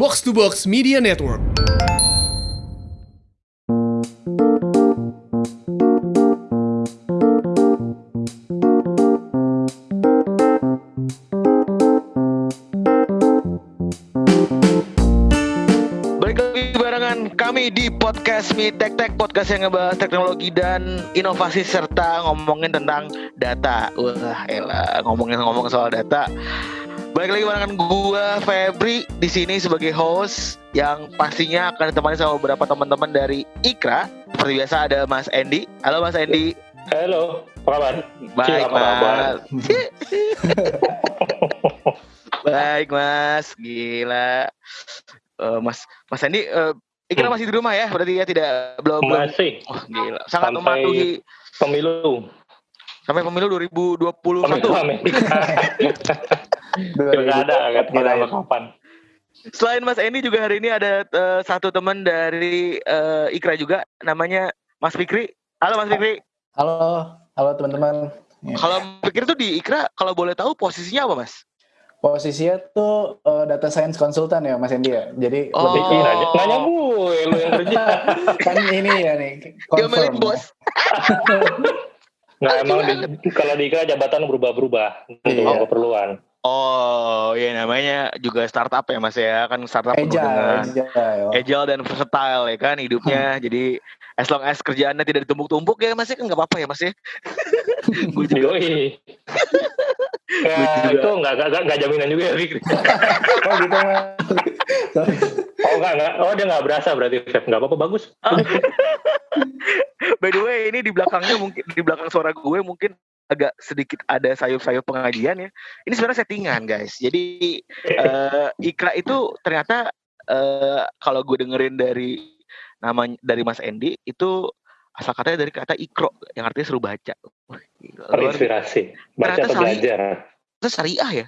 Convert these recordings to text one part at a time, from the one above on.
Box to Box Media Network. Kami di podcast Mi Tek Tek Podcast yang ngebahas teknologi dan inovasi serta ngomongin tentang data Wah elah ngomongin ngomong soal data Balik lagi barengan gua Febri di sini sebagai host yang pastinya akan ditemani sama beberapa teman-teman dari Ikra. Seperti biasa ada Mas Andy. Halo Mas Andy. Halo, apa kabar? Baik Cil, apa kabar? Mas. Baik Mas. Gila. Eh, mas Mas Andy eh, Ikra Hmm. masih di rumah ya? Berarti ya tidak belum belum. Masih Wah gila. Sangat Sampai- mematuhi pemilu. Sampai pemilu 2021. Pemilu Amerika. Pilkada kan pada kapan? Selain Mas Andy juga hari ini ada eh, satu teman dari eh, Ikra juga namanya Mas Fikri. Halo Mas Fikri. Halo, halo teman-teman. Ya. Kalau Fikri tuh di Ikra kalau boleh tahu posisinya apa Mas? Posisinya tuh eh, data science konsultan ya Mas Endi ya. Jadi Oh. lebih Ih, nanya, nanya gue, lu yang kerja. kan ini ya nih Diomelin confirm. bos. Nggak emang di, kalau di IKRA jabatan berubah-berubah untuk Iya. keperluan. Oh, ya namanya juga startup ya Mas ya. Kan startup penuh Agile, dengan agile. agile dan versatile ya kan hidupnya. Jadi as long as kerjaannya tidak ditumpuk-tumpuk ya Mas ya kan nggak apa-apa ya Mas ya. Gue juga. Yoi. Ya, itu nggak, nggak, nggak, jaminan juga ya, Fikri. Oh gitu. Oh, nggak, nggak. Oh, dia nggak berasa berarti, Feb. Nggak apa-apa, bagus. By the way, ini di belakangnya mungkin di belakang suara gue mungkin agak sedikit ada sayup-sayup pengajian ya. Ini sebenarnya settingan guys. Jadi eh, Ikra itu ternyata eh, kalau gue dengerin dari nama dari Mas Endi itu asal katanya dari kata ikro yang artinya seru baca. Terinspirasi. Baca atau sari- belajar. biasa syariah ya.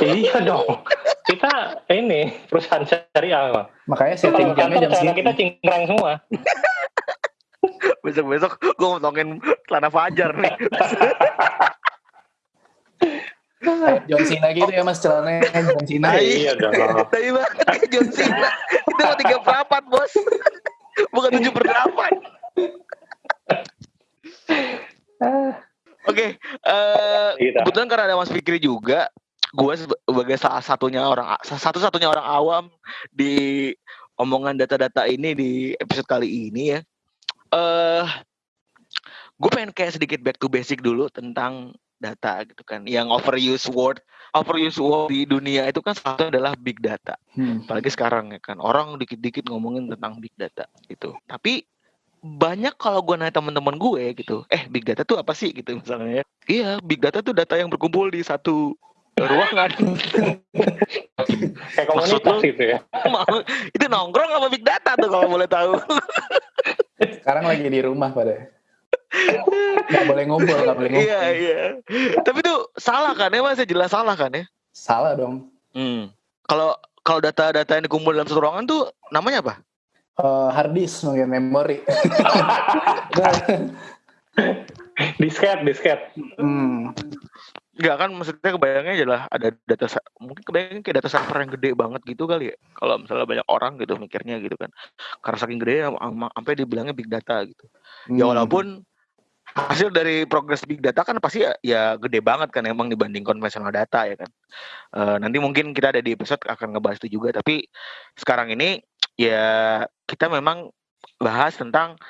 iya dong. Kita ini perusahaan syariah. Makanya Itu setting jamnya jam celana segini. kita cingkrang semua. Besok-besok gue ngomongin celana fajar nih. John Cena gitu ya Mas celananya John Cena. Iya dong. Tapi banget John Cena. Itu mau tiga per empat bos. Bukan tujuh per delapan. Oke, eh, Gitu. kebetulan karena ada Mas Fikri juga, gue sebagai salah satunya orang satu-satunya orang awam di omongan data-data ini di episode kali ini ya. Eh, gue pengen kayak sedikit back to basic dulu tentang data gitu kan. Yang overuse word, overuse word di dunia itu kan satu adalah big data Hmm. apalagi sekarang ya kan orang dikit-dikit ngomongin tentang big data gitu tapi banyak kalau gue nanya teman-teman gue gitu eh big data tuh apa sih gitu misalnya ya iya big data tuh data yang berkumpul di satu ruangan Kayak Maksud komunitas lu? gitu ya. Itu nongkrong apa big data tuh kalau boleh tahu Sekarang lagi di rumah pada. Gak boleh ngumpul, gak boleh ngumpul. iya iya tapi tuh salah kan ya mas Ya jelas salah kan ya Salah dong. hmm. kalau kalau data-data yang dikumpul dalam satu ruangan tuh namanya apa Eh, hard disk mungkin memori. Disket, disket. hmm. Enggak kan maksudnya kebayangnya adalah ada data mungkin kebayangnya kayak data server yang gede banget gitu kali ya. Kalau misalnya banyak orang gitu mikirnya gitu kan. Karena saking gede ya am- sampai dibilangnya big data gitu. Ya Hmm. walaupun hasil dari progres big data kan pasti ya, ya gede banget kan emang dibanding konvensional data ya kan. Eh, nanti mungkin kita ada di episode akan ngebahas itu juga tapi sekarang ini ya kita memang bahas tentang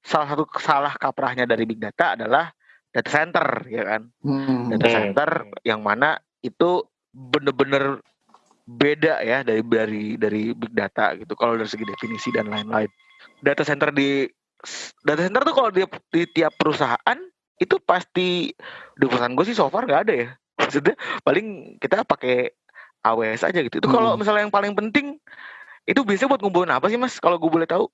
salah satu salah kaprahnya dari big data adalah data center ya kan Hmm. data center yang mana itu bener-bener beda ya dari dari dari big data gitu kalau dari segi definisi dan lain-lain data center di data center tuh kalau di, di tiap perusahaan itu pasti di perusahaan gue sih so far nggak ada ya maksudnya paling kita pakai AWS aja gitu itu kalau Hmm. misalnya yang paling penting itu biasanya buat ngumpulin apa sih mas kalau gue boleh tahu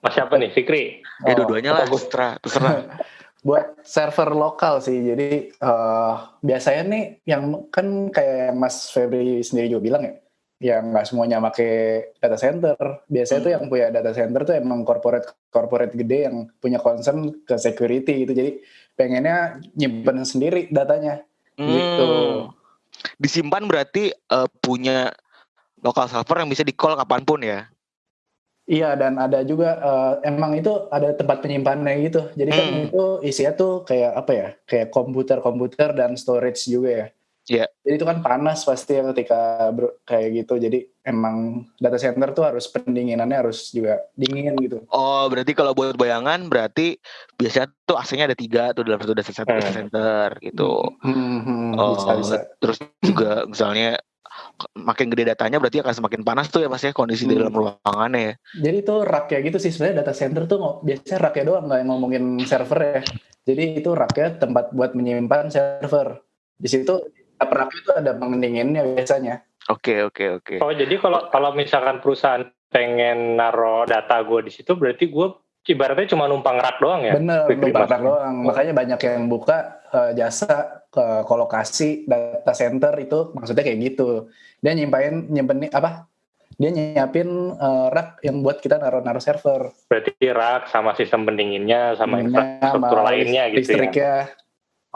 Mas siapa nih? Fikri. ya Oh, dua-duanya lah terserah terserah buat server lokal sih jadi eh, biasanya nih yang kan kayak Mas Febri sendiri juga bilang ya yang nggak semuanya pakai data center biasanya tuh yang punya data center tuh emang corporate corporate gede yang punya concern ke security gitu jadi pengennya nyimpen sendiri datanya gitu Hmm. disimpan berarti eh, punya lokal server yang bisa di call kapan pun ya. Iya dan ada juga eh, emang itu ada tempat penyimpanannya gitu. Jadi kan Hmm. itu isinya tuh kayak apa ya? Kayak komputer-komputer dan storage juga ya. Iya. Jadi itu kan panas pasti ya ketika ber- kayak gitu. Jadi emang data center tuh harus pendinginannya harus juga dingin gitu. Oh, berarti kalau buat bayangan berarti biasanya tuh AC-nya ada tiga tuh dalam satu data center, data Hmm. center gitu. Hmm, hmm, Oh, bisa bisa. terus juga misalnya makin gede datanya berarti akan semakin panas tuh ya mas ya kondisi di Hmm. dalam ruangannya ya. Jadi itu raknya gitu sih sebenarnya data center tuh biasanya raknya doang nggak ngomongin server ya. Jadi itu raknya tempat buat menyimpan server. Di situ rak itu ada pendinginnya biasanya. Oke oke oke. Oh jadi kalau kalau misalkan perusahaan pengen naro data gue di situ berarti gue ibaratnya cuma numpang rak doang ya? Bener, numpang rak doang. Makanya banyak yang buka eh, jasa ke kolokasi data center itu maksudnya kayak gitu. Dia nyimpain nyimpen apa? Dia nyiapin eh, rak yang buat kita naruh-naruh server. Berarti rak sama sistem pendinginnya sama Dinginnya, infrastruktur sama lainnya gitu ya? listriknya.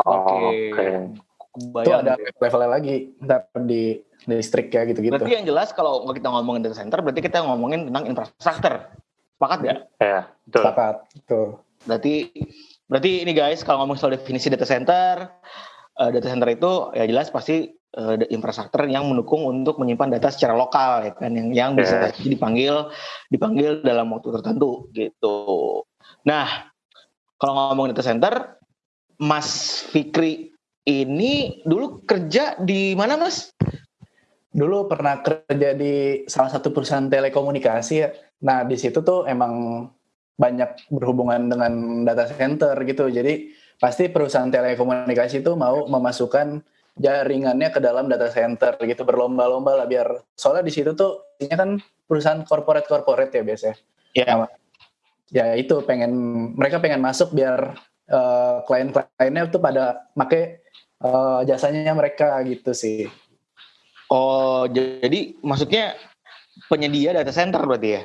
Oh, Oke. Oke. Itu Kebayang ada deh. levelnya lagi. Ntar di listrik ya gitu-gitu. Berarti yang jelas kalau kita ngomongin data center berarti kita ngomongin tentang infrastruktur. Sepakat ya? Ya, betul. Sepakat. Tuh. Berarti berarti ini guys kalau ngomong soal definisi data center, eh, data center itu ya jelas pasti eh, infrastruktur yang mendukung untuk menyimpan data secara lokal ya kan yang yang bisa Yes. dipanggil dipanggil dalam waktu tertentu gitu. Nah, kalau ngomong data center, Mas Fikri ini dulu kerja di mana Mas? Dulu pernah kerja di salah satu perusahaan telekomunikasi ya. Nah, di situ tuh emang banyak berhubungan dengan data center gitu. Jadi pasti perusahaan telekomunikasi itu mau memasukkan jaringannya ke dalam data center gitu berlomba-lomba lah biar soalnya di situ tuh ini kan perusahaan corporate corporate ya biasanya. Ya. Ya itu pengen mereka pengen masuk biar eh, klien-kliennya tuh pada make eh, jasanya mereka gitu sih. Oh, jadi maksudnya penyedia data center berarti ya?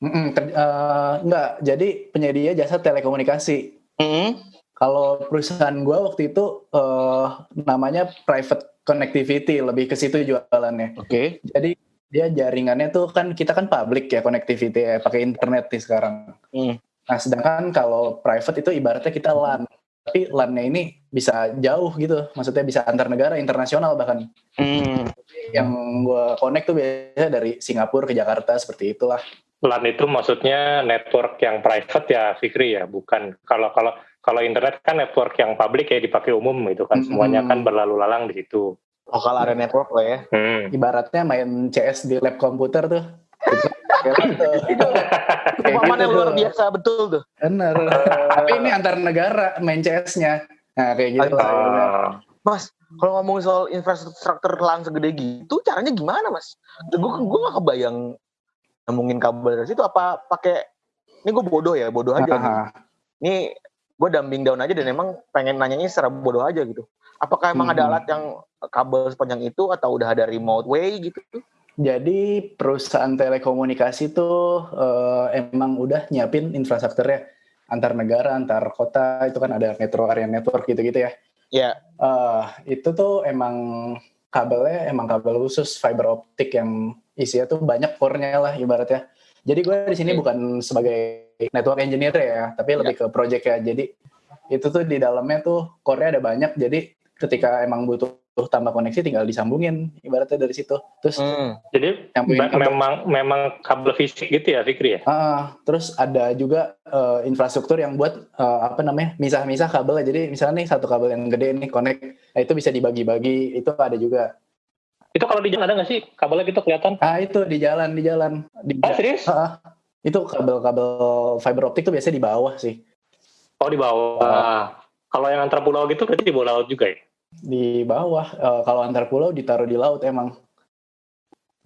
Mm-mm, ker- eh, enggak, jadi penyedia jasa telekomunikasi. Mm-mm. Kalau perusahaan gua waktu itu eh, namanya private connectivity, lebih ke situ jualannya. Oke. Jadi dia jaringannya tuh kan kita kan public ya connectivity ya, pakai internet nih sekarang. Hmm. Nah, sedangkan kalau private itu ibaratnya kita LAN. Tapi LAN-nya ini bisa jauh gitu, maksudnya bisa antar negara, internasional bahkan. Hmm. Yang gua connect tuh biasanya dari Singapura ke Jakarta seperti itulah. LAN itu maksudnya network yang private ya Fikri ya, bukan kalau kalau kalau internet kan network yang publik ya dipakai umum gitu kan, semuanya kan berlalu lalang di situ. Oh, kalau ada network lah ya. Hmm. ibaratnya main CS di lab komputer tuh. Gitu. Pemahaman yang gitu luar biasa betul tuh. Bener. Tapi ini antar negara main CS-nya. Nah kayak gitu. Ah, Mas, kalau ngomongin soal infrastruktur LAN segede gitu, caranya gimana, Mas? Gue gue gak kebayang ngomongin kabel dari situ apa pakai ini gue bodoh ya, bodoh aja. nih. Aha. Ini gue dumbing down aja dan emang pengen nanyanya secara bodoh aja gitu. Apakah emang ada Hmm. alat yang kabel sepanjang itu atau udah ada remote way gitu? Jadi perusahaan telekomunikasi tuh eh, emang udah nyiapin infrastrukturnya antar negara, antar kota itu kan ada metro area network gitu-gitu ya. Ya, Eh, itu tuh emang kabelnya emang kabel khusus fiber optik yang isinya tuh banyak core-nya lah ibaratnya. Jadi gue di sini Oke. bukan sebagai network engineer ya, tapi lebih ke project ya. Jadi itu tuh di dalamnya tuh core-nya ada banyak. Jadi ketika emang butuh tambah koneksi tinggal disambungin ibaratnya dari situ. Terus hmm. jadi memang memang kabel fisik gitu ya Fikri ya. Ah, terus ada juga eh, infrastruktur yang buat eh, apa namanya misah-misah kabel. Jadi misalnya nih satu kabel yang gede nih connect, nah itu bisa dibagi-bagi. Itu ada juga. Itu kalau di jalan ada nggak sih kabelnya gitu kelihatan? Ah itu di jalan di jalan di Oh serius? Ah, itu kabel-kabel fiber optik tuh biasanya di bawah sih, Oh di bawah. Kalau yang antar pulau gitu berarti di bawah laut juga ya? Di bawah. Eh, kalau antar pulau ditaruh di laut emang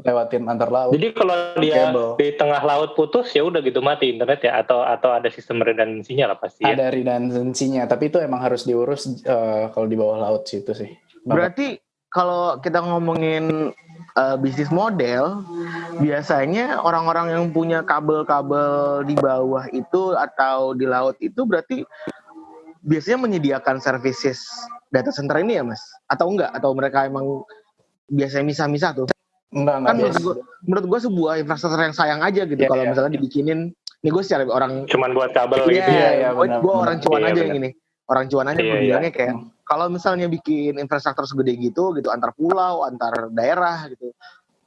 lewatin antar laut. Jadi kalau dia Kabel. di tengah laut putus ya udah gitu mati internet ya atau atau ada sistem redundansinya lah pasti ya. Ada redundancy-nya, tapi itu emang harus diurus eh, kalau di bawah laut situ sih. Berarti kalau kita ngomongin uh, bisnis model, biasanya orang-orang yang punya kabel-kabel di bawah itu atau di laut itu berarti biasanya menyediakan services data center ini ya, Mas? Atau enggak? Atau mereka emang biasanya misah-misah tuh? Enggak, enggak kan menurut gua, menurut gua sebuah infrastruktur yang sayang aja gitu Iya, kalau iya. misalnya dibikinin ini gue secara orang Cuman buat kabel Iya, gitu ya. iya, gue benar, gue orang cuan Iya, aja yang ini. Orang cuan aja gue iya. bilangnya kayak kalau misalnya bikin infrastruktur segede gitu gitu antar pulau, antar daerah gitu.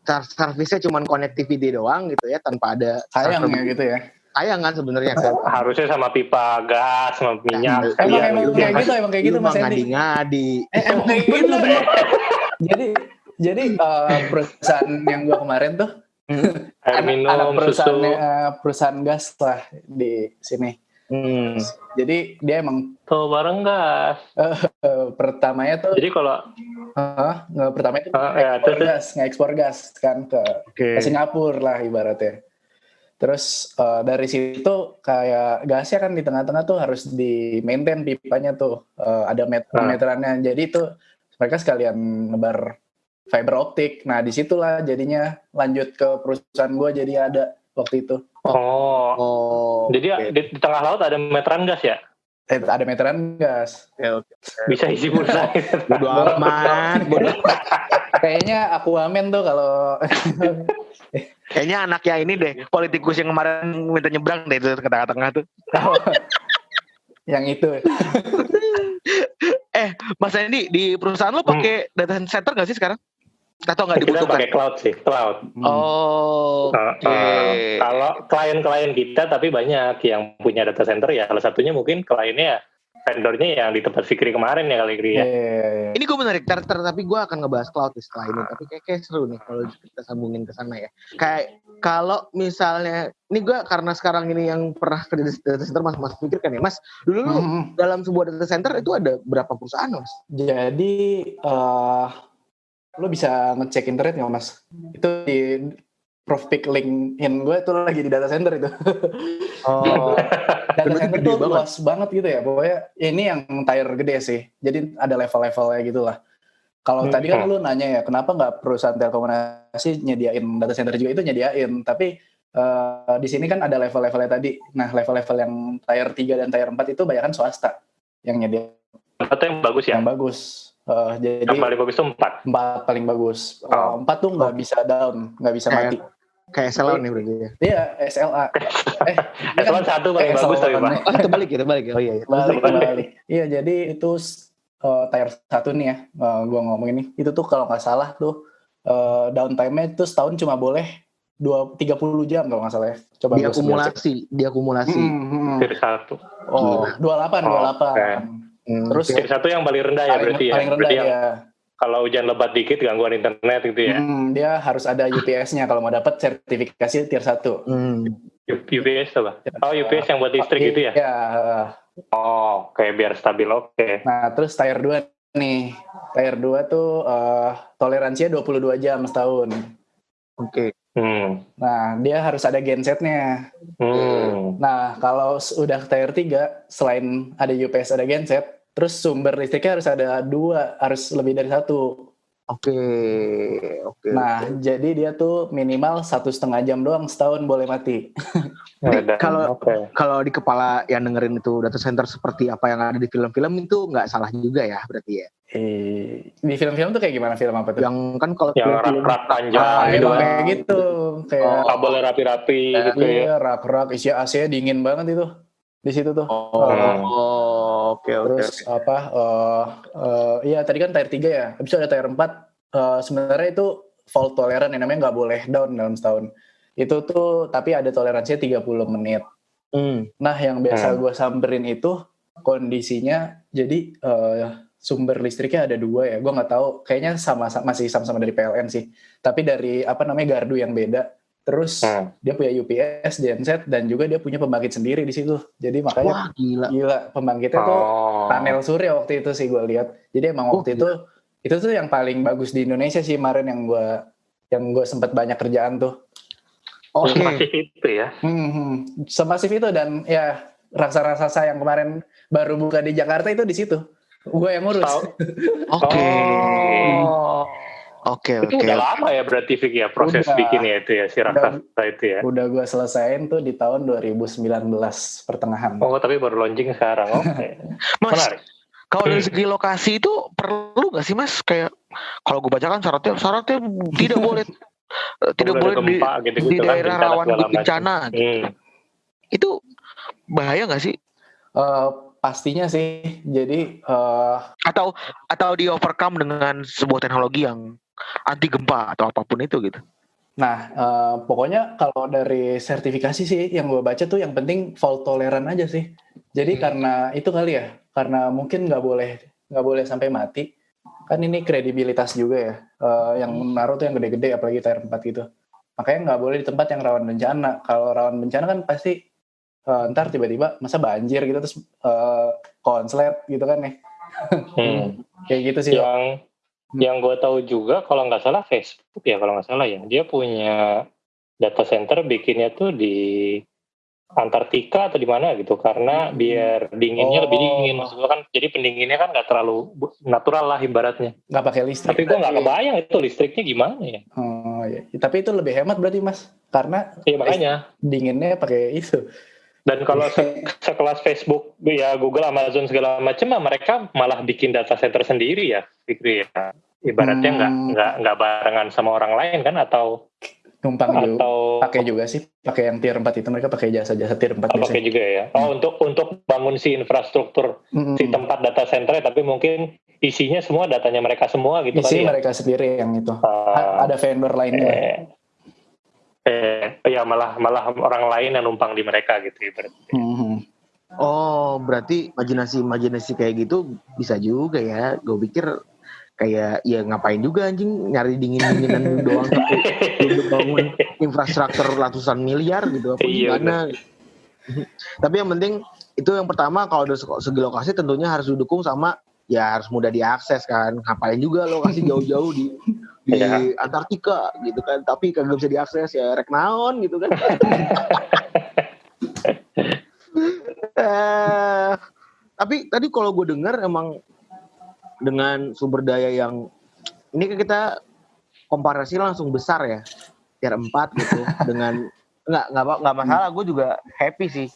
Ser- Servisnya cuman connectivity doang gitu ya tanpa ada Sayang ya gitu ya. Sayang kan sebenarnya Harusnya sama pipa gas, sama minyak. Iya, Emang iya, emang lu kayak gitu, emang kayak gitu Mas Endi. ngadi-ngadi. Eh, emang kayak gitu. jadi jadi eh, perusahaan yang gua kemarin tuh Air anak, minum, anak perusahaan susu. eh, perusahaan gas lah di sini. Hmm. Jadi dia emang Tuh bareng gas. eh, pertamanya tuh Jadi kalau eh, nggak pertama itu ya, ekspor terus- gas, ngekspor gas kan ke, Oke. ke Singapura lah ibaratnya. Terus eh, dari situ kayak gasnya kan di tengah-tengah tuh harus di maintain pipanya tuh Eh, ada met Ah. meterannya. Jadi itu mereka sekalian nebar fiber optik. Nah di situlah jadinya lanjut ke perusahaan gua jadi ada waktu itu. oh, Oh. jadi oke. di, di tengah laut ada meteran gas ya? Eh, ada meteran gas. Oke, oke. Bisa isi pulsa. Bodo amat. bodo. Kayaknya aku amin tuh kalau Kayaknya anaknya ini deh, politikus yang kemarin minta nyebrang deh itu ke tengah-tengah tuh. yang itu. Eh, Mas Andi di perusahaan lo pakai data center nggak sih sekarang? Atau nggak Kita dibutuhkan? pakai cloud sih, cloud. Oh, Uh, oke. uh, kalau klien-klien kita tapi banyak yang punya data center ya salah satunya mungkin kliennya vendornya yang di tempat Fikri kemarin ya kali Fikri ya. Eh, Ini gue menarik ter, ter- tapi gue akan ngebahas cloud nih setelah ini. Tapi kayak, kayak seru nih kalau kita sambungin ke sana ya. Kayak kalau misalnya, ini gue karena sekarang ini yang pernah kerja di data center mas, mas pikirkan ya, mas. Dulu lu mm, dalam sebuah data center itu ada berapa perusahaan mas? Jadi eh lo bisa ngecek internet nggak mas? Itu di Prof Pick LinkedIn gue tuh lagi di data center itu. Oh, data center banget. luas banget gitu ya. Pokoknya ini yang tier gede sih. Jadi ada level-levelnya gitu lah. Kalau Hmm. tadi kan lu nanya ya, kenapa nggak perusahaan telekomunikasi nyediain data center juga itu nyediain. Tapi eh, di sini kan ada level-levelnya tadi. Nah level-level yang tier 3 dan tier 4 itu banyak kan swasta yang nyediain Atau yang bagus ya? yang bagus. Eh, jadi Yang paling bagus itu empat. empat paling bagus. Oh. Uh, empat tuh nggak bisa down, nggak bisa Kayak- mati. kayak SLO nih berarti ya. Iya SLA. eh, Eselon satu paling eh, bagus tapi pak. Oh, terbalik ya, terbalik ya. Oh iya, iya. Balik, balik. Iya jadi itu uh, tier satu nih ya, uh, gua ngomong ini. Itu tuh kalau nggak salah tuh uh, downtime-nya itu setahun cuma boleh dua tiga puluh jam kalau nggak salah ya. Coba. Diakumulasi, diakumulasi. Hmm, hmm, hmm. Tier satu. Oh, dua delapan, dua delapan. Hmm, Terus Tier satu yang paling rendah ya paling, berarti ya. paling rendah Berarti yang ya. kalau hujan lebat dikit gangguan internet gitu ya. Hmm, dia harus ada UPS-nya kalau mau dapat sertifikasi tier satu. Hmm. U- UPS apa? Oh UPS yang buat listrik gitu ya? Iya. uh, Oh kayak biar stabil oke. Nah, terus tier 2 nih. Tier 2 tuh eh, toleransinya 22 jam setahun. Oke. Hmm. Nah, dia harus ada gensetnya. Hmm. Nah, kalau udah tier 3, selain ada UPS ada genset, terus sumber listriknya harus ada dua, harus lebih dari satu. Oke. Oke. Nah, jadi dia tuh minimal satu setengah jam doang setahun boleh mati. Kalau- kalau di kepala yang dengerin itu data center seperti apa yang ada di film-film itu nggak salah juga ya berarti ya. Eh, di film-film tuh kayak gimana film apa tuh? Yang kan kalau Yang film-film rak-rak panjang Ah, gitu kan. kayak gitu. Kayak Oh. Kabelnya rapi-rapi gitu ya. iya, rak-rak, isi AC dingin banget itu. Di situ tuh. Oh, Oke oke. Terus apa? eh eh, iya tadi kan tier 3 ya. Habis itu ada tier 4. eh, sebenarnya itu fault tolerant yang namanya nggak boleh down dalam setahun. Itu tuh tapi ada toleransinya 30 menit. Hmm. Nah yang biasa Hmm. gue samperin itu kondisinya jadi eh, sumber listriknya ada dua ya. Gue nggak tahu. Kayaknya sama sama- masih sama-sama dari PLN sih. Tapi dari apa namanya gardu yang beda. Terus Hmm. dia punya UPS, genset, dan juga dia punya pembangkit sendiri di situ. Jadi makanya Wah gila. gila pembangkitnya tuh Oh. panel surya waktu itu sih gue lihat. Jadi emang Oh, waktu itu itu tuh yang paling bagus di Indonesia sih kemarin yang gue yang gue sempat banyak kerjaan tuh. Oke. Masih itu ya. Hmm, hmm. semasif itu dan ya raksasa-raksasa yang kemarin baru buka di Jakarta itu di situ. Gue yang ngurus. Oke. Oh. Oke Itu oke. udah lama ya berarti Vic ya proses Udah. bikinnya itu ya si raksasa itu ya. Udah gue selesaiin tuh di tahun 2019 pertengahan. Oh tapi baru launching sekarang. Oke. Mas, Menarik. kalau dari segi lokasi itu perlu nggak sih mas? Kayak kalau gue bacakan syaratnya syaratnya tidak boleh eh, tidak Udah boleh di, gempa gitu-gitu di kan, daerah bencana rawan bencana. Hmm. Itu bahaya nggak sih? Eh, pastinya sih. Jadi eh, Atau atau di overcome dengan sebuah teknologi yang anti gempa atau apa pun itu gitu. Nah, eh, pokoknya kalau dari sertifikasi sih yang gue baca tuh yang penting fault tolerant aja sih. Jadi Hmm. karena itu kali ya, karena mungkin nggak boleh nggak boleh sampai mati. Kan ini kredibilitas juga ya, eh, yang naruh tuh yang gede-gede apalagi tier 4 gitu. Makanya nggak boleh di tempat yang rawan bencana. Kalau rawan bencana kan pasti eh, ntar tiba-tiba masa banjir gitu terus eh, konslet gitu kan ya. Hmm. Kayak gitu sih. Yang Hmm. yang gue tahu juga kalau nggak salah Facebook ya kalau nggak salah ya dia punya data center bikinnya tuh di Antartika atau di mana gitu karena biar dinginnya lebih Oh. dingin maksud gua kan jadi pendinginnya kan nggak terlalu natural lah ibaratnya Nggak pakai listrik. tapi gue nggak kebayang itu listriknya gimana ya Oh, iya. Tapi itu lebih hemat berarti mas, karena Iya makanya dinginnya pakai itu. Dan kalau se- sekelas Facebook ya Google Amazon segala macam mereka malah bikin data center sendiri ya Fikri ya ibaratnya nggak Hmm. nggak nggak barengan sama orang lain kan atau Numpang juga. atau Pakai juga sih, pakai yang tier 4 itu mereka pakai jasa-jasa tier 4 Oh, pakai juga ya. Oh, untuk untuk bangun si infrastruktur Mm-mm. si tempat data center tapi mungkin isinya semua datanya mereka semua gitu Isi kali ya. mereka sendiri yang itu. A- Ada vendor lainnya. eh, eh, ya malah malah orang lain yang numpang di mereka gitu ibaratnya. Mhm. Oh, berarti imajinasi-imajinasi kayak gitu bisa juga ya. Gue pikir kayak ya ngapain juga anjing nyari dingin-dinginan doang tapi belum bangun infrastruktur ratusan miliar gitu apa Iya, gimana. tapi yang penting itu yang pertama kalau se- segi lokasi tentunya harus didukung sama ya harus mudah diakses kan. Ngapain juga lokasi jauh-jauh di di Iya. Antartika gitu kan. Tapi kagak bisa diakses ya rek naon gitu kan. Eh, tapi tadi kalau gue dengar emang dengan sumber daya yang ini kan kita komparasi langsung besar ya tier 4 gitu dengan nggak nggak nggak masalah gue juga happy sih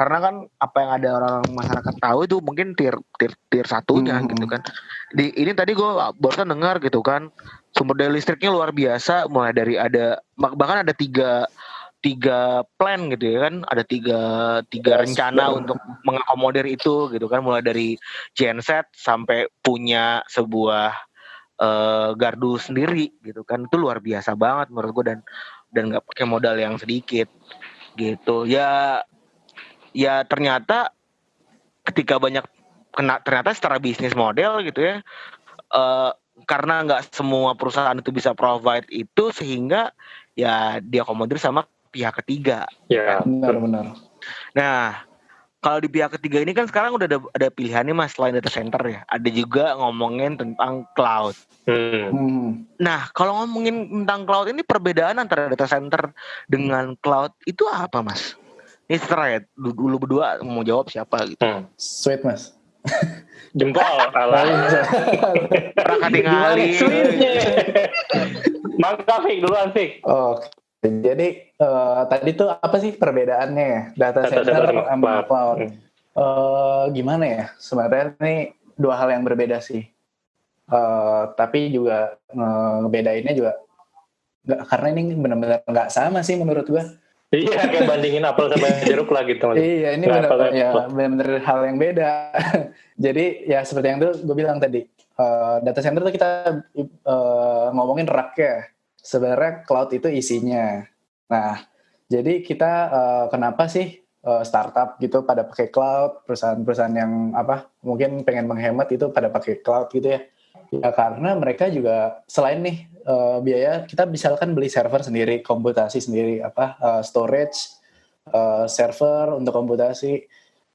karena kan apa yang ada orang masyarakat tahu itu mungkin tier tier tier satunya Hmm. gitu kan. Di ini tadi gue barusan dengar gitu kan sumber daya listriknya luar biasa mulai dari ada bah- bahkan ada tiga tiga plan gitu ya kan. Ada tiga tiga Yes, rencana betul. untuk mengakomodir itu gitu kan. Mulai dari genset sampai punya sebuah eh, gardu sendiri gitu kan. Itu luar biasa banget menurut gue dan dan nggak pakai modal yang sedikit gitu. Ya ya ternyata ketika banyak kena ternyata secara bisnis model gitu ya eh, karena nggak semua perusahaan itu bisa provide itu sehingga ya diakomodir sama pihak ketiga Ya. Benar-benar. Nah, kalau di pihak ketiga ini kan sekarang udah ada, ada pilihannya mas selain data center ya. Ada juga ngomongin tentang cloud. Hmm. Hmm. Nah, kalau ngomongin tentang cloud ini perbedaan antara data center dengan cloud itu apa mas? Ini ya, dulu, dulu berdua mau jawab siapa gitu. Hmm. Sweet mas. Jempol ala. Prakati ngali. Sweetnya. Mangga Fik duluan Fik. Oke. Jadi eh, tadi tuh apa sih perbedaannya ya? Data, Data center, sama cloud. Hmm. Eh, gimana ya? Sebenarnya ini dua hal yang berbeda sih. Eh, tapi juga eh, ngebedainnya juga nggak karena ini benar-benar nggak sama sih menurut gua. Iya, kayak bandingin apel sama jeruk lah gitu. Iya, ini Nggak benar ya benar hal yang beda. Jadi ya seperti yang tuh gue bilang tadi, eh, data center tuh kita eh, ngomongin raknya. Sebenarnya cloud itu isinya. Nah, jadi kita eh, kenapa sih eh, startup gitu pada pakai cloud, perusahaan-perusahaan yang apa mungkin pengen menghemat itu pada pakai cloud gitu ya. Ya karena mereka juga selain nih eh, biaya kita misalkan beli server sendiri, komputasi sendiri, apa eh, storage, eh, server untuk komputasi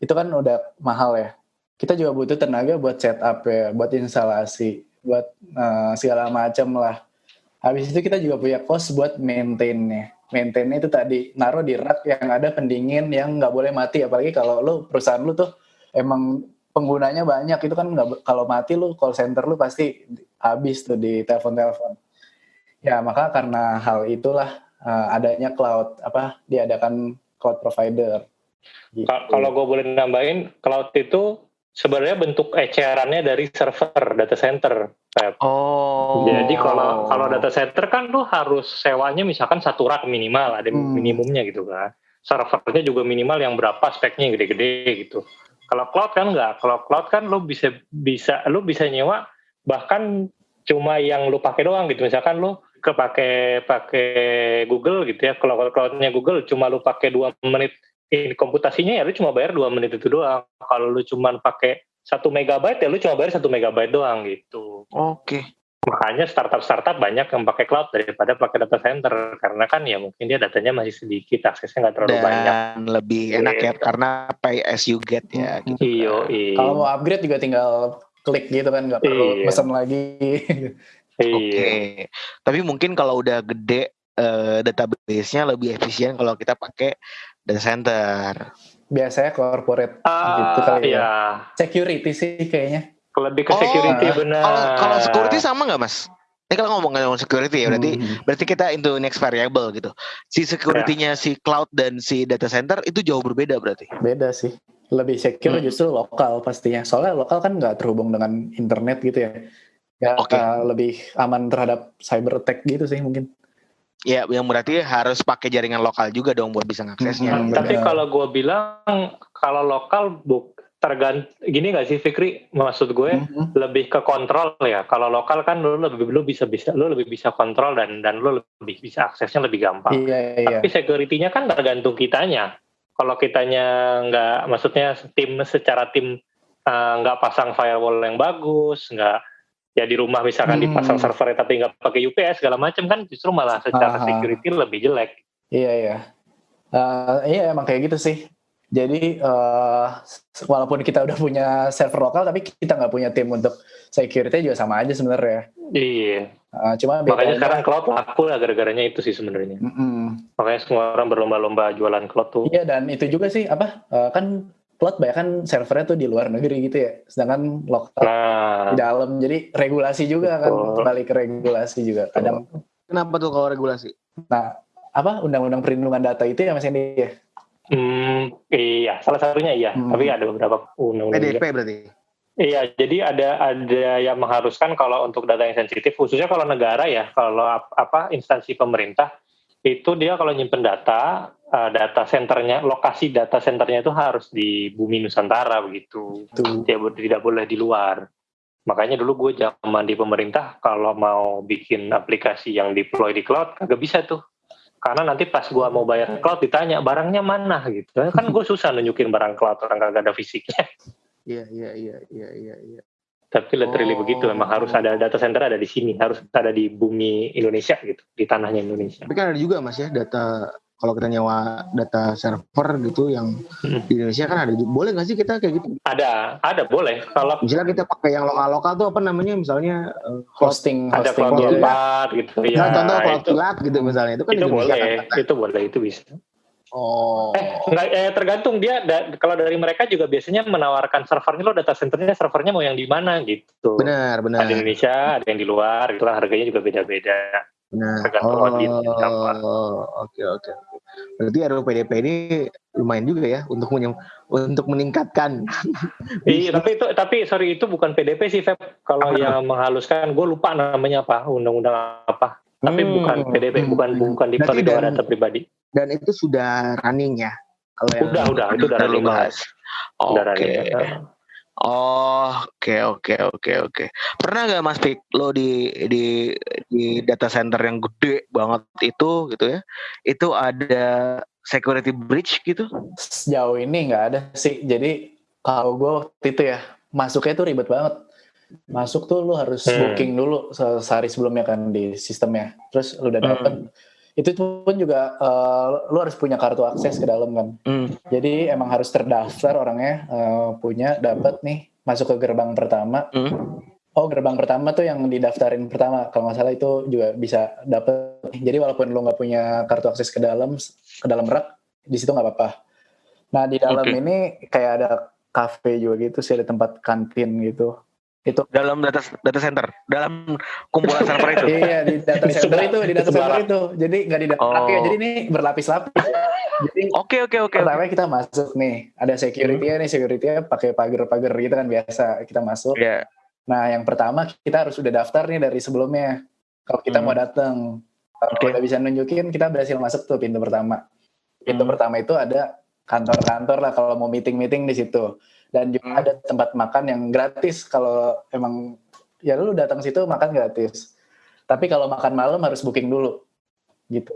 itu kan udah mahal ya. Kita juga butuh tenaga buat setup ya, buat instalasi, buat eh, segala macam lah. Habis itu kita juga punya cost buat maintain-nya. Maintain itu tadi naruh di rak yang ada pendingin yang nggak boleh mati, apalagi kalau lu perusahaan lu tuh emang penggunanya banyak itu kan nggak kalau mati lu call center lu pasti habis tuh di telepon-telepon. Ya maka karena hal itulah eh, adanya cloud apa diadakan cloud provider. Gitu. Ka- Kalau gue boleh nambahin, cloud itu sebenarnya bentuk ecerannya dari server data center. Pep. Oh. Jadi kalau kalau data center kan lu harus sewanya misalkan satu rak minimal, ada Hmm. minimumnya gitu kan. Servernya juga minimal yang berapa speknya gede-gede gitu. Kalau cloud kan enggak. Kalau cloud kan lu bisa bisa lu bisa nyewa bahkan cuma yang lu pakai doang gitu. Misalkan lu kepake pakai Google gitu ya. Kalau cloudnya Google cuma lu pakai dua menit ini komputasinya ya lu cuma bayar dua menit itu doang. Kalau lu cuma pakai satu megabyte ya lu cuma bayar satu megabyte doang gitu. Oke. Makanya startup-startup banyak yang pakai cloud daripada pakai data center karena kan ya mungkin dia datanya masih sedikit, aksesnya nggak terlalu banyak. Dan lebih enak ya Gitu. karena pay as you get ya gitu. Iyo, iyo. Kalau mau upgrade juga tinggal klik gitu kan, nggak perlu Iya. pesan lagi. Oke. Iya. Tapi mungkin kalau udah gede eh, database-nya lebih efisien kalau kita pakai data center. Biasanya corporate Ah, gitu kali ya. iya. Security sih kayaknya. Lebih ke Oh, security benar. Kalau kalau security sama nggak mas? Ini kalau ngomong ngomong security ya berarti Hmm. berarti kita into next variable gitu. Si security-nya si cloud dan si data center itu jauh berbeda berarti. Beda sih. Lebih secure Hmm. justru lokal pastinya. Soalnya lokal kan nggak terhubung dengan internet gitu ya. Ya Oke. uh, lebih aman terhadap cyber attack gitu sih mungkin. Ya, yang berarti harus pakai jaringan lokal juga dong buat bisa ngaksesnya. Hmm, Tapi benar. kalau gue bilang kalau lokal buk tergant gini nggak sih Fikri? Maksud gue Mhm. lebih ke kontrol ya. Kalau lokal kan lu lebih lu bisa bisa lu lebih bisa kontrol dan dan lu lebih bisa aksesnya lebih gampang. Iya iya. Tapi security-nya kan tergantung kitanya. Kalau kitanya nggak, maksudnya tim secara tim nggak pasang firewall yang bagus, nggak ya di rumah misalkan Hmm. dipasang server tapi nggak pakai UPS segala macam kan justru malah secara Aha. security lebih jelek. Iya iya. Eh, iya emang kayak gitu sih. Jadi eh, walaupun kita udah punya server lokal tapi kita nggak punya tim untuk security juga sama aja sebenarnya. Iya. Eh, cuma Makanya bedanya- sekarang cloud laku lah gara-garanya itu sih sebenarnya. Mm-mm. Makanya semua orang berlomba-lomba jualan cloud tuh. Iya dan itu juga sih apa eh, kan cloud banyak kan servernya tuh di luar negeri gitu ya. Sedangkan lokal Nah, di dalam jadi regulasi juga kan Betul. balik ke regulasi juga kadang Kenapa tuh kalau regulasi? nah apa undang-undang perlindungan data itu ya Mas Hendy ya hmm, iya, salah satunya iya. Hmm. Tapi ada beberapa undang-undang juga. PDP berarti. Iya, jadi ada ada yang mengharuskan kalau untuk data yang sensitif, khususnya kalau negara ya, kalau ap- apa instansi pemerintah itu dia kalau nyimpen data, eh, data centernya, lokasi data centernya itu harus di bumi Nusantara begitu. tuh Tidak, bo- tidak boleh di luar. Makanya dulu gue zaman di pemerintah kalau mau bikin aplikasi yang deploy di cloud kagak bisa tuh. Karena nanti pas gue mau bayar cloud ditanya barangnya mana gitu. Kan gue susah nunjukin barang cloud orang kagak ada fisiknya. Iya, iya, iya, iya, iya, iya. Tapi literally Oh. begitu memang harus ada data center ada di sini, harus ada di bumi Indonesia gitu, di tanahnya Indonesia. Tapi kan ada juga Mas ya data kalau kita nyewa data server gitu yang Hmm. di Indonesia kan ada. Boleh nggak sih kita kayak gitu? Ada, ada boleh. Kalau Misalnya kita pakai yang lokal-lokal tuh apa namanya? Misalnya cloud hosting ada hosting cloud gitu ya. gitu ya. Nah, contoh cloud itu, kilat gitu misalnya itu kan itu Indonesia boleh, kan. itu boleh, itu bisa. Oh. Eh, enggak, eh, tergantung dia. da- kalau dari mereka juga biasanya menawarkan servernya lo data centernya servernya mau yang di mana gitu. Benar, benar. Ada di Indonesia, ada yang di luar, itulah harganya juga beda-beda. Tergantung siapa. Oh, oke oke. oke. Berarti RUU PDP ini lumayan juga ya untuk menyem- untuk meningkatkan. Iya, tapi itu tapi sorry itu bukan PDP sih Feb. Kalau Apa yang menghaluskan, gue lupa namanya apa, undang-undang apa. Tapi Hmm, bukan PDP, bukan bukan di dan- data pribadi. Dan itu sudah running ya. Kalau yang Udah, itu udah running bahas. Oke. Oh, oke oke oke oke. Pernah nggak Mas Pik lo di di di data center yang gede banget itu gitu ya? Itu ada security breach gitu? sejauh ini nggak ada sih jadi kalau gue waktu itu ya masuknya tuh ribet banget masuk tuh lu harus Hmm. booking dulu se- sehari sebelumnya kan di sistemnya terus lu udah Hmm. Itu pun juga eh, lu harus punya kartu akses ke dalam kan Hmm. jadi emang harus terdaftar orangnya eh, punya dapat nih masuk ke gerbang pertama Hmm. oh gerbang pertama tuh yang didaftarin pertama kalau nggak salah itu juga bisa dapet jadi walaupun lu nggak punya kartu akses ke dalam ke dalam rak di situ nggak apa-apa nah di dalam Oke. ini kayak ada cafe juga gitu sih ada tempat kantin gitu itu Dalam data data center, dalam kumpulan server itu. iya di data center itu di data center itu jadi nggak di data Oh. ya jadi ini berlapis-lapis Jadi Oke oke oke. pertama kita masuk nih, ada security-nya nih, security-nya pakai pagar-pagar gitu kan biasa. Kita masuk. Ya. Nah, yang pertama kita harus udah daftar nih dari sebelumnya. Kalau kita Hmm. mau datang, kalau Oke. udah bisa nunjukin kita berhasil masuk tuh pintu pertama. Pintu Hmm. pertama itu ada kantor-kantor lah kalau mau meeting-meeting di situ. Dan juga Hmm. ada tempat makan yang gratis kalau emang ya lu datang situ makan gratis. Tapi kalau makan malam harus booking dulu. Gitu.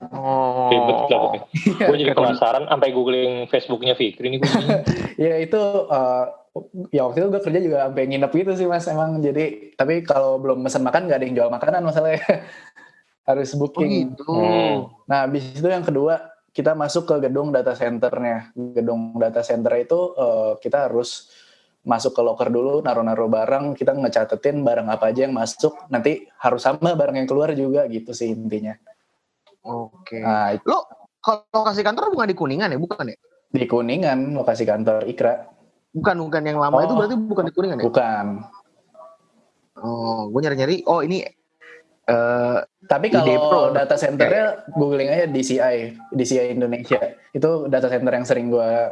Oh. Ribet lah. Gue jadi penasaran sampai googling Facebooknya Fikri ini. Ya itu eh, ya waktu itu gue kerja juga sampai nginep gitu sih mas emang jadi tapi kalau belum pesan makan nggak ada yang jual makanan masalahnya harus Oh booking. gitu. Hmm. Nah, habis itu yang kedua, kita masuk ke gedung data centernya. Gedung data center itu eh, kita harus masuk ke locker dulu, naruh-naruh barang, kita ngecatetin barang apa aja yang masuk, nanti harus sama barang yang keluar juga gitu sih intinya. Oke. Nah, itu Lo kalau lokasi kantor bukan di Kuningan ya, bukan ya? di Kuningan, lokasi kantor Ikra. Bukan bukan yang lama Oh. itu berarti bukan di Kuningan ya? Bukan. Oh, gue nyari-nyari. Oh ini eh Tapi kalau Pro. data centernya googling aja DCI, DCI Indonesia. Itu data center yang sering gua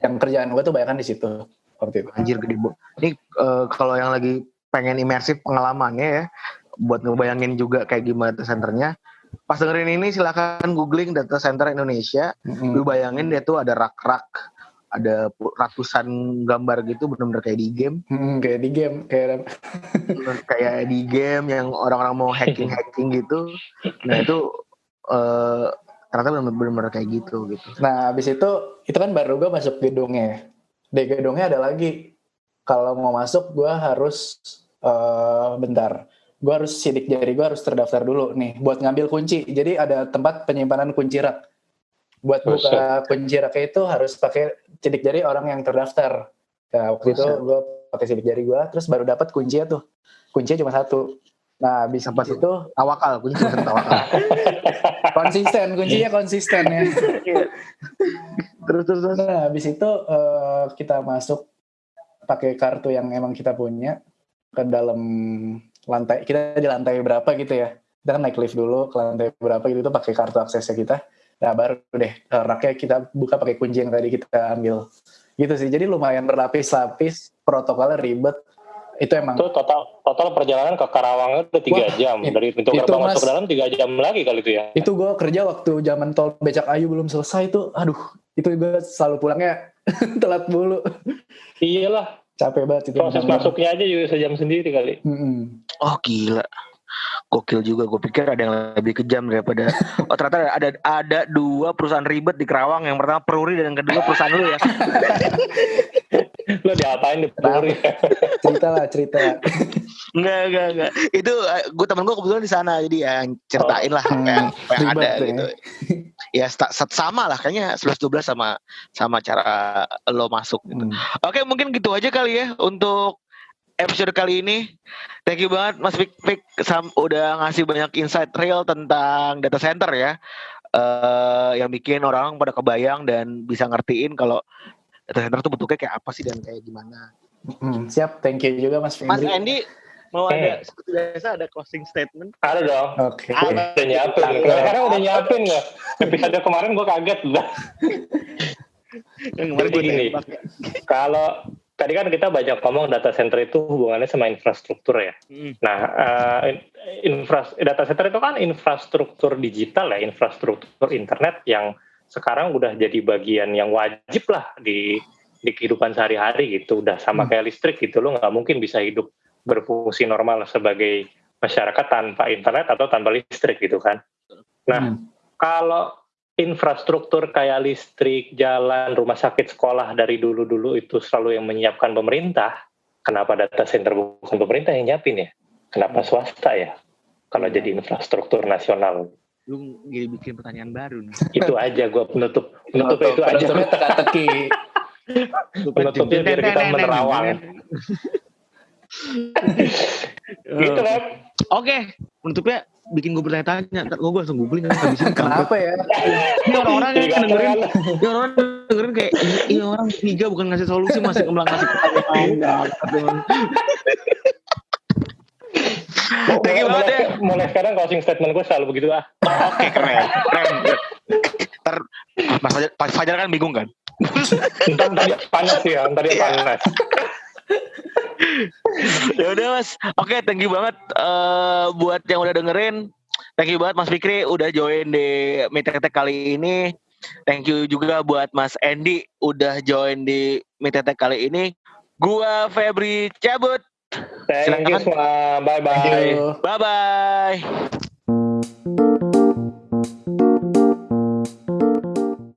yang kerjaan gue tuh banyak di situ waktu itu. anjir gede bu. Ini eh, kalau yang lagi pengen imersif pengalamannya ya, buat ngebayangin juga kayak gimana data centernya. Pas dengerin ini silakan googling data center Indonesia. Mm-mm. Lu bayangin dia tuh ada rak-rak, ada ratusan gambar gitu bener-bener kayak di game. Mm, kayak di game, kayak kayak di game yang orang-orang mau hacking-hacking gitu. Nah itu eh ternyata benar-benar kayak gitu gitu. Nah, habis itu itu kan baru gue masuk gedungnya. Di gedungnya ada lagi. Kalau mau masuk, gue harus eh bentar. Gue harus sidik jari gue harus terdaftar dulu nih buat ngambil kunci. Jadi ada tempat penyimpanan kunci rak. Buat buka kunci raknya itu harus pakai sidik jari orang yang terdaftar. Nah, waktu itu Buset. gue pakai sidik jari gue, terus baru dapat kuncinya tuh. Kuncinya cuma satu. Nah, habis Apa tuh? itu Tawakal, kunci tawakal. konsisten, kuncinya konsisten ya. terus terus terus. Nah, habis itu eh, kita masuk pakai kartu yang emang kita punya ke dalam lantai. Kita di lantai berapa gitu ya? Kita kan naik lift dulu ke lantai berapa gitu itu pakai kartu aksesnya kita. Nah, baru deh eh, raknya kita buka pakai kunci yang tadi kita ambil. Gitu sih. Jadi lumayan berlapis-lapis, protokolnya ribet. Itu emang Itu total total perjalanan ke Karawang udah tiga Wah, jam dari pintu itu, gerbang Mas. masuk ke dalam tiga jam lagi kali itu ya. itu gue kerja waktu zaman tol becak ayu belum selesai tuh. Aduh, itu gue selalu pulangnya telat mulu. Iyalah Capek banget itu. proses masuknya aja juga sejam sendiri kali. Mm-mm. Oh gila. Gokil juga, gue pikir ada yang lebih kejam daripada Oh ternyata ada ada dua perusahaan ribet di Kerawang Yang pertama Peruri dan yang kedua perusahaan lu ya. Lo diapain di Puri? cerita lah cerita Enggak, enggak, enggak. Itu gue temen gue kebetulan di sana Jadi ya ceritain lah apa yang, apa yang ribet ada ya. gitu. Ya sta- sta- sama lah kayaknya 11-12 sama sama cara lo masuk gitu. Hmm. Oke mungkin gitu aja kali ya untuk episode kali ini. Thank you banget Mas Fik Fik sam- udah ngasih banyak insight real tentang data center ya. eh yang bikin orang pada kebayang dan bisa ngertiin kalau data center tuh bentuknya kayak apa sih dan kayak gimana. Hmm, siap thank you juga Mas Mas Findri Andy mau Hmm. ada seperti biasa ada closing statement. Ada dong. oke Ada. Udah nyiapin. Sekarang udah nyiapin nggak? Episode kemarin gue kaget udah. Yang kemarin gue Gini. ya. Kalau tadi kan kita banyak ngomong data center itu hubungannya sama infrastruktur ya. Mm. Nah, eh, in- infras data center itu kan infrastruktur digital ya, infrastruktur internet yang sekarang udah jadi bagian yang wajib lah di di kehidupan sehari-hari gitu. Udah sama Hmm. kayak listrik gitu, lo nggak mungkin bisa hidup berfungsi normal sebagai masyarakat tanpa internet atau tanpa listrik gitu kan. Nah, Hmm. kalau infrastruktur kayak listrik, jalan, rumah sakit, sekolah dari dulu-dulu itu selalu yang menyiapkan pemerintah, kenapa data center bukan pemerintah yang nyiapin ya? Kenapa swasta ya? Kalau jadi infrastruktur nasional. Lu jadi bikin pertanyaan baru nih. Itu aja gue penutup. Penutup itu aja. penutupnya teka-teki Penutupnya biar kita menerawang. Gitu kan? Oke, penutupnya bikin gue bertanya-tanya. Ntar gue langsung googling kan habisin kenapa ya Ini orang-orang yang dengerin, kan, ini orang dengerin kayak ini orang tiga bukan ngasih solusi masih kembang ngasih pertanyaan. Thank you banget ya. mulai, mulai sekarang closing statement gue selalu begitu ah. Oke keren, keren. Ntar Mas Fajar, Mas Fajar kan bingung kan? Ntar tadi panas ya, ntar dia panas. Ya udah mas, oke thank you banget eh, buat yang udah dengerin. Thank you banget Mas Fikri udah join di Mitetek kali ini. Thank you juga buat Mas Andy udah join di Mitetek kali ini. Gua Febri cabut. Thank you semua, bye bye. Bye bye.